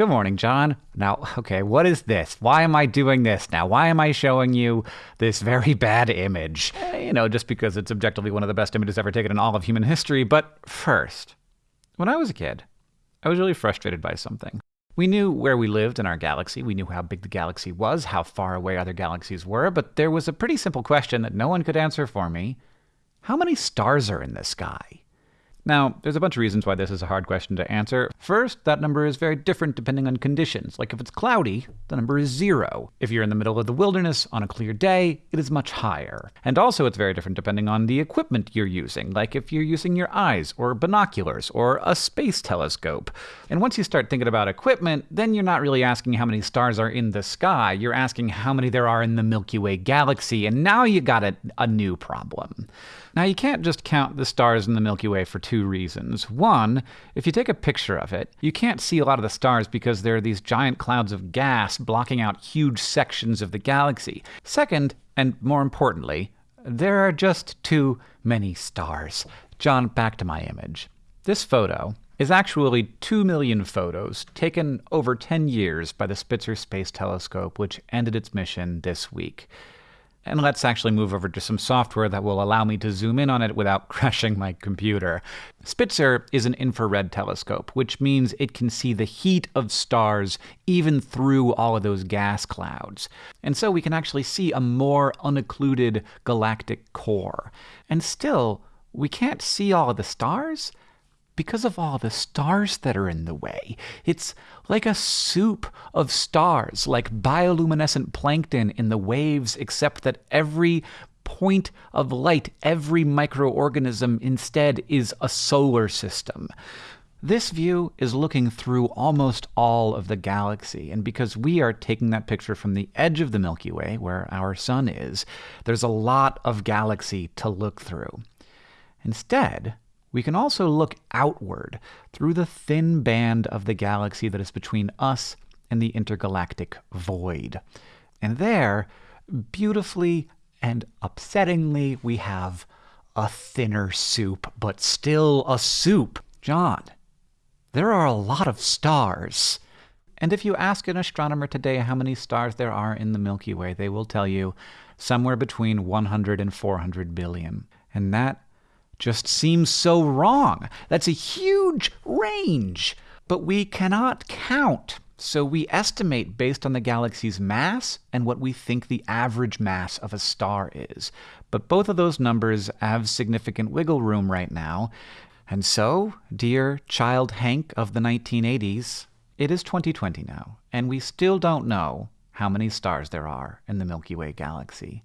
Good morning, John. Now, okay, what is this? Why am I doing this now? Why am I showing you this very bad image? Eh, you know, just because it's objectively one of the best images ever taken in all of human history. But first, when I was a kid, I was really frustrated by something. We knew where we lived in our galaxy. We knew how big the galaxy was, how far away other galaxies were, but there was a pretty simple question that no one could answer for me. How many stars are in the sky? Now, there's a bunch of reasons why this is a hard question to answer. First, that number is very different depending on conditions. Like if it's cloudy, the number is zero. If you're in the middle of the wilderness on a clear day, it is much higher. And also, it's very different depending on the equipment you're using, like if you're using your eyes, or binoculars, or a space telescope. And once you start thinking about equipment, then you're not really asking how many stars are in the sky, you're asking how many there are in the Milky Way galaxy, and now you got a, a new problem. Now, you can't just count the stars in the Milky Way for two reasons. One, if you take a picture of it, you can't see a lot of the stars because there are these giant clouds of gas blocking out huge sections of the galaxy. Second, and more importantly, there are just too many stars. John, back to my image. This photo is actually 2 million photos taken over 10 years by the Spitzer Space Telescope, which ended its mission this week. And let's actually move over to some software that will allow me to zoom in on it without crashing my computer. Spitzer is an infrared telescope, which means it can see the heat of stars even through all of those gas clouds. And so we can actually see a more unoccluded galactic core. And still, we can't see all of the stars because of all the stars that are in the way. It's like a soup of stars, like bioluminescent plankton in the waves, except that every point of light, every microorganism instead is a solar system. This view is looking through almost all of the galaxy, and because we are taking that picture from the edge of the Milky Way, where our sun is, there's a lot of galaxy to look through. Instead, we can also look outward through the thin band of the galaxy that is between us and the intergalactic void. And there, beautifully and upsettingly, we have a thinner soup, but still a soup. John, there are a lot of stars. And if you ask an astronomer today how many stars there are in the Milky Way, they will tell you somewhere between 100 and 400 billion. And that just seems so wrong. That's a huge range, but we cannot count. So we estimate based on the galaxy's mass and what we think the average mass of a star is. But both of those numbers have significant wiggle room right now. And so, dear child Hank of the 1980s, it is 2020 now, and we still don't know how many stars there are in the Milky Way galaxy.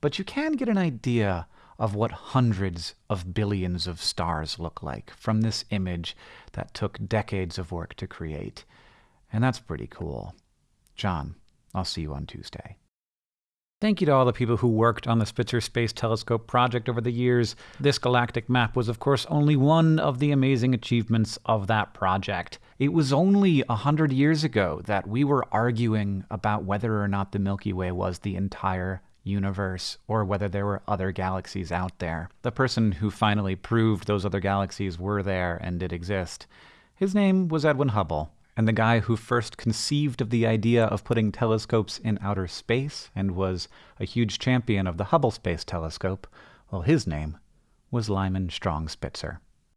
But you can get an idea of what hundreds of billions of stars look like from this image that took decades of work to create. And that's pretty cool. John, I'll see you on Tuesday. Thank you to all the people who worked on the Spitzer Space Telescope project over the years. This galactic map was, of course, only one of the amazing achievements of that project. It was only a hundred years ago that we were arguing about whether or not the Milky Way was the entire universe or whether there were other galaxies out there. The person who finally proved those other galaxies were there and did exist, his name was Edwin Hubble. And the guy who first conceived of the idea of putting telescopes in outer space and was a huge champion of the Hubble Space Telescope, well, his name was Lyman Strong Spitzer.